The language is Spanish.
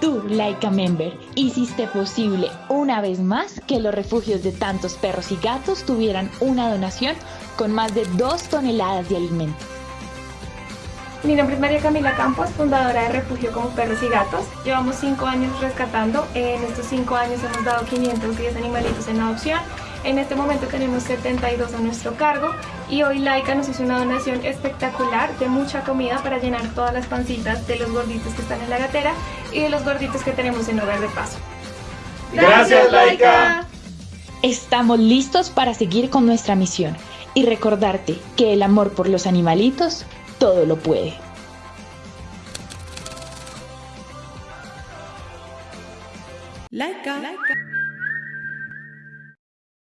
Tú, Laika Member, hiciste posible una vez más que los refugios de tantos perros y gatos tuvieran una donación con más de dos toneladas de alimento. Mi nombre es María Camila Campos, fundadora de Refugio como Perros y Gatos. Llevamos cinco años rescatando. En estos cinco años hemos dado 510 animalitos en adopción. En este momento tenemos 72 a nuestro cargo y hoy Laika nos hizo una donación espectacular de mucha comida para llenar todas las pancitas de los gorditos que están en la gatera y de los gorditos que tenemos en Hogar de Paso. ¡Gracias, Laika! Estamos listos para seguir con nuestra misión y recordarte que el amor por los animalitos todo lo puede. Laika.